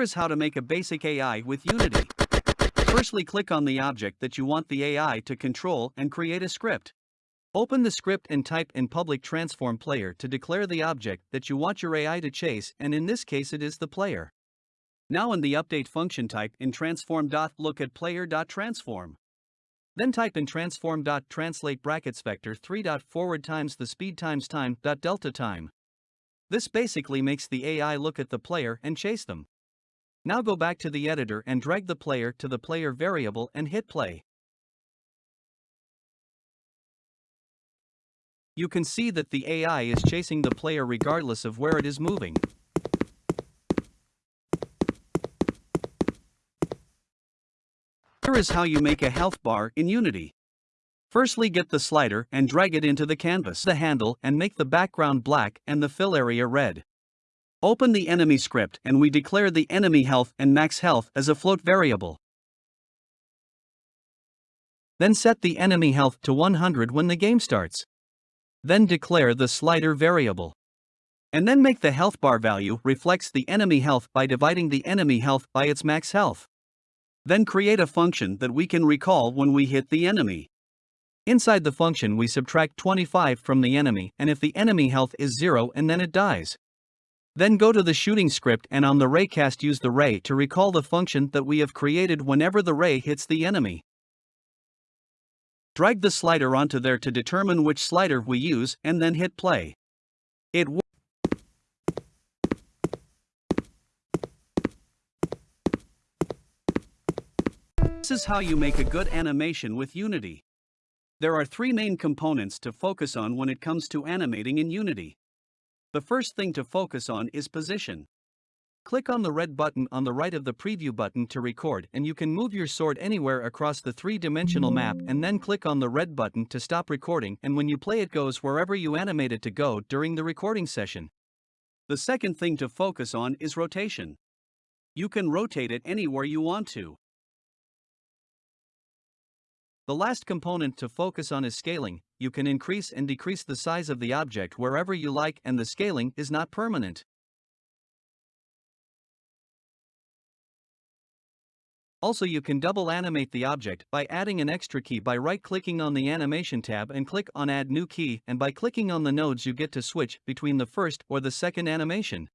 is how to make a basic AI with Unity. Firstly click on the object that you want the AI to control and create a script. Open the script and type in public transform player to declare the object that you want your AI to chase and in this case it is the player. Now in the update function type in transform. Look at player.transform. Then type in transform.translate brackets vector 3. forward times the speed times time. delta time. This basically makes the AI look at the player and chase them. Now go back to the editor and drag the player to the player variable and hit play. You can see that the AI is chasing the player regardless of where it is moving. Here is how you make a health bar in Unity. Firstly get the slider and drag it into the canvas the handle and make the background black and the fill area red. Open the enemy script and we declare the enemy health and max health as a float variable. Then set the enemy health to 100 when the game starts. Then declare the slider variable. And then make the health bar value reflects the enemy health by dividing the enemy health by its max health. Then create a function that we can recall when we hit the enemy. Inside the function we subtract 25 from the enemy and if the enemy health is 0 and then it dies. Then go to the shooting script and on the raycast use the ray to recall the function that we have created whenever the ray hits the enemy. Drag the slider onto there to determine which slider we use and then hit play. It This is how you make a good animation with Unity. There are three main components to focus on when it comes to animating in Unity. The first thing to focus on is position. Click on the red button on the right of the preview button to record and you can move your sword anywhere across the three-dimensional map and then click on the red button to stop recording and when you play it goes wherever you animate it to go during the recording session. The second thing to focus on is rotation. You can rotate it anywhere you want to. The last component to focus on is scaling, you can increase and decrease the size of the object wherever you like and the scaling is not permanent. Also you can double animate the object by adding an extra key by right-clicking on the animation tab and click on add new key and by clicking on the nodes you get to switch between the first or the second animation.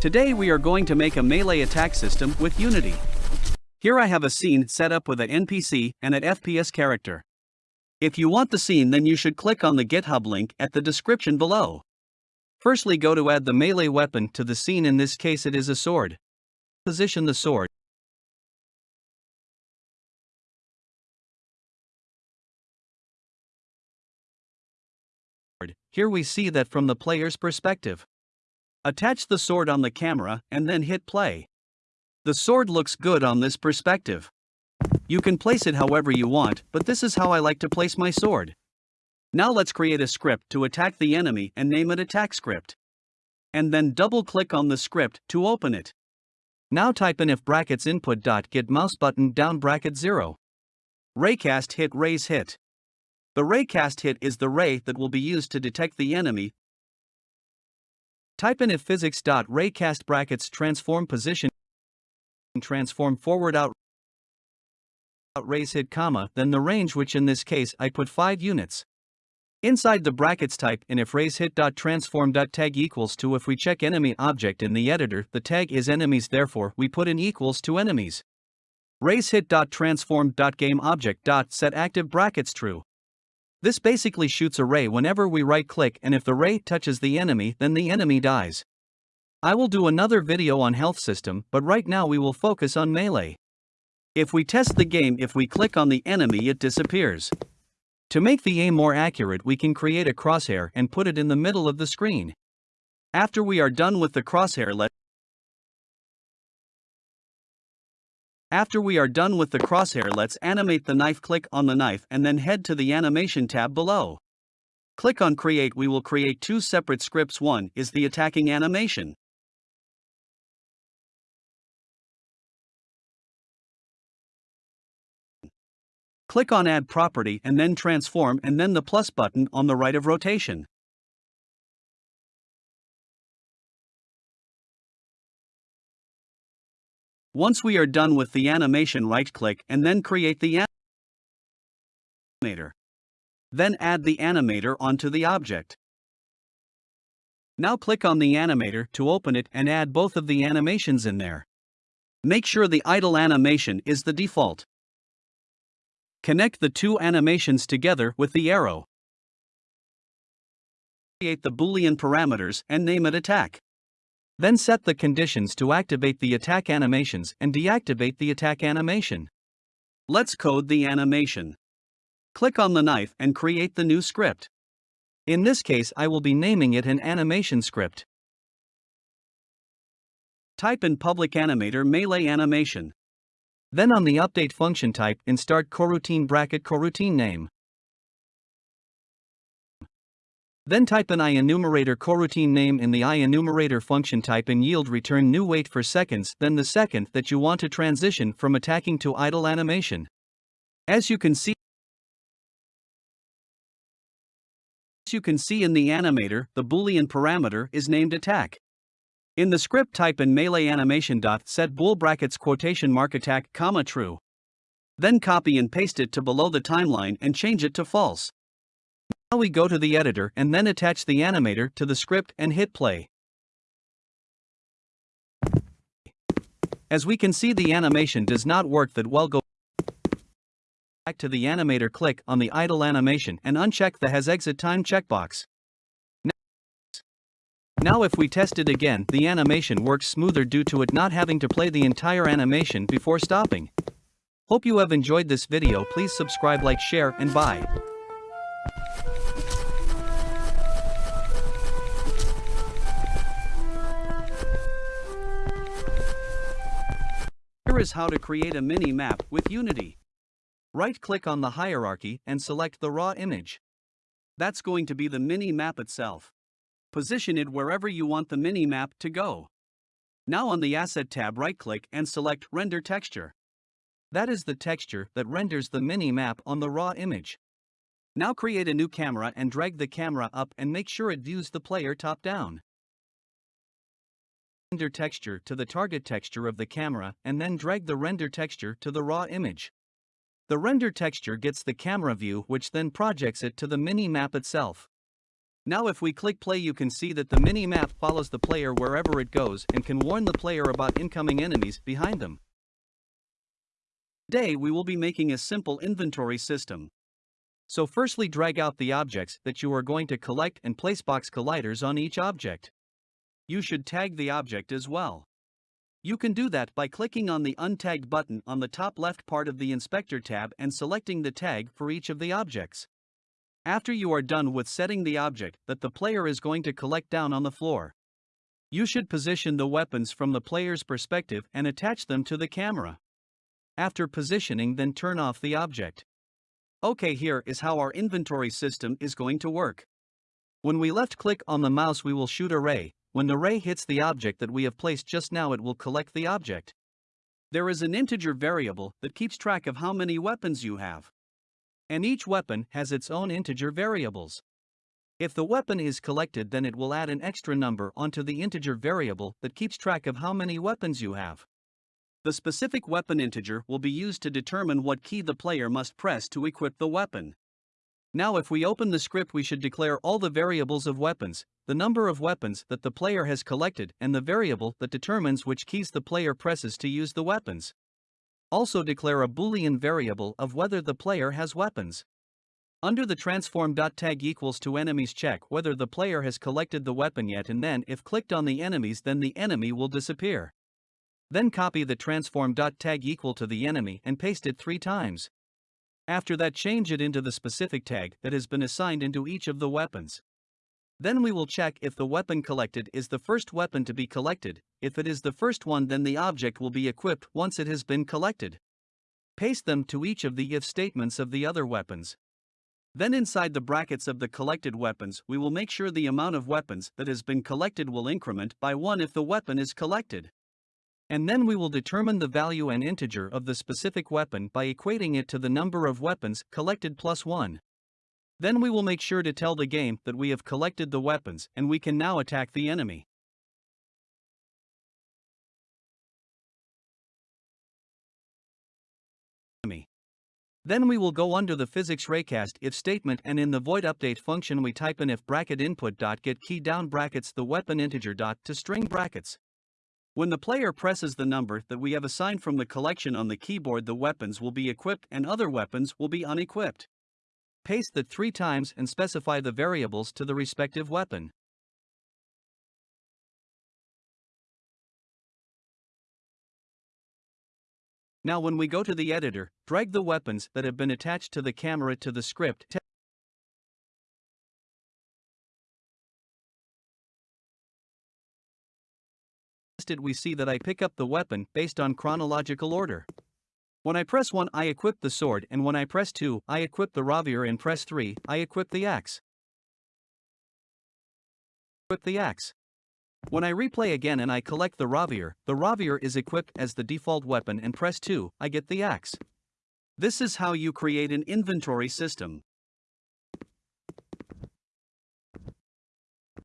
Today we are going to make a melee attack system with Unity. Here I have a scene set up with an NPC and an FPS character. If you want the scene then you should click on the GitHub link at the description below. Firstly go to add the melee weapon to the scene in this case it is a sword. Position the sword. Here we see that from the player's perspective. Attach the sword on the camera and then hit play. The sword looks good on this perspective. You can place it however you want, but this is how I like to place my sword. Now let's create a script to attack the enemy and name it attack script. And then double click on the script to open it. Now type in if brackets input dot get mouse button down bracket 0. Raycast hit raise hit. The raycast hit is the ray that will be used to detect the enemy Type in if physics.raycast brackets transform position transform forward out raise hit comma then the range which in this case I put 5 units. Inside the brackets type in if raise hit dot transform dot tag equals to if we check enemy object in the editor the tag is enemies therefore we put in equals to enemies. Raise hit dot transform dot game object dot set active brackets true. This basically shoots a ray whenever we right click and if the ray touches the enemy then the enemy dies. I will do another video on health system but right now we will focus on melee. If we test the game if we click on the enemy it disappears. To make the aim more accurate we can create a crosshair and put it in the middle of the screen. After we are done with the crosshair let After we are done with the crosshair let's animate the knife click on the knife and then head to the animation tab below. Click on create we will create two separate scripts one is the attacking animation. Click on Add Property and then Transform and then the plus button on the right of rotation. Once we are done with the animation right-click and then create the animator. Then add the animator onto the object. Now click on the animator to open it and add both of the animations in there. Make sure the idle animation is the default. Connect the two animations together with the arrow. Create the boolean parameters and name it attack. Then set the conditions to activate the attack animations and deactivate the attack animation. Let's code the animation. Click on the knife and create the new script. In this case I will be naming it an animation script. Type in public animator melee animation. Then on the update function type in start coroutine bracket coroutine name. Then type an IEnumerator coroutine name in the IEnumerator function type and yield return new wait for seconds then the second that you want to transition from attacking to idle animation. As you can see As you can see in the animator, the boolean parameter is named attack. In the script type in melee animation dot set bool brackets quotation mark attack comma true. Then copy and paste it to below the timeline and change it to false. Now we go to the editor and then attach the animator to the script and hit play. As we can see the animation does not work that well go back to the animator click on the idle animation and uncheck the has exit time checkbox. Now if we test it again the animation works smoother due to it not having to play the entire animation before stopping. Hope you have enjoyed this video please subscribe like share and bye. Here is how to create a mini-map with Unity. Right-click on the hierarchy and select the raw image. That's going to be the mini-map itself. Position it wherever you want the mini-map to go. Now on the Asset tab right-click and select Render Texture. That is the texture that renders the mini-map on the raw image. Now create a new camera and drag the camera up and make sure it views the player top-down render texture to the target texture of the camera and then drag the render texture to the raw image. The render texture gets the camera view which then projects it to the mini-map itself. Now if we click play you can see that the mini-map follows the player wherever it goes and can warn the player about incoming enemies behind them. Today we will be making a simple inventory system. So firstly drag out the objects that you are going to collect and place box colliders on each object. You should tag the object as well. You can do that by clicking on the Untagged button on the top left part of the Inspector tab and selecting the tag for each of the objects. After you are done with setting the object that the player is going to collect down on the floor, you should position the weapons from the player's perspective and attach them to the camera. After positioning then turn off the object. Okay here is how our inventory system is going to work. When we left click on the mouse we will shoot a ray, when the ray hits the object that we have placed just now it will collect the object. There is an integer variable that keeps track of how many weapons you have. And each weapon has its own integer variables. If the weapon is collected then it will add an extra number onto the integer variable that keeps track of how many weapons you have. The specific weapon integer will be used to determine what key the player must press to equip the weapon. Now if we open the script we should declare all the variables of weapons, the number of weapons that the player has collected and the variable that determines which keys the player presses to use the weapons. Also declare a boolean variable of whether the player has weapons. Under the transform.tag equals to enemies check whether the player has collected the weapon yet and then if clicked on the enemies then the enemy will disappear. Then copy the transform.tag equal to the enemy and paste it three times. After that change it into the specific tag that has been assigned into each of the weapons. Then we will check if the weapon collected is the first weapon to be collected, if it is the first one then the object will be equipped once it has been collected. Paste them to each of the if statements of the other weapons. Then inside the brackets of the collected weapons we will make sure the amount of weapons that has been collected will increment by 1 if the weapon is collected. And then we will determine the value and integer of the specific weapon by equating it to the number of weapons collected plus 1. Then we will make sure to tell the game that we have collected the weapons and we can now attack the enemy. Then we will go under the physics raycast if statement and in the void update function we type in if bracket input dot get key down brackets the weapon integer dot to string brackets. When the player presses the number that we have assigned from the collection on the keyboard the weapons will be equipped and other weapons will be unequipped. Paste that three times and specify the variables to the respective weapon. Now when we go to the editor, drag the weapons that have been attached to the camera to the script we see that I pick up the weapon based on chronological order. When I press 1 I equip the sword and when I press 2 I equip the rapier and press 3 I equip the axe. Equip the axe. When I replay again and I collect the rapier, the rapier is equipped as the default weapon and press 2, I get the axe. This is how you create an inventory system.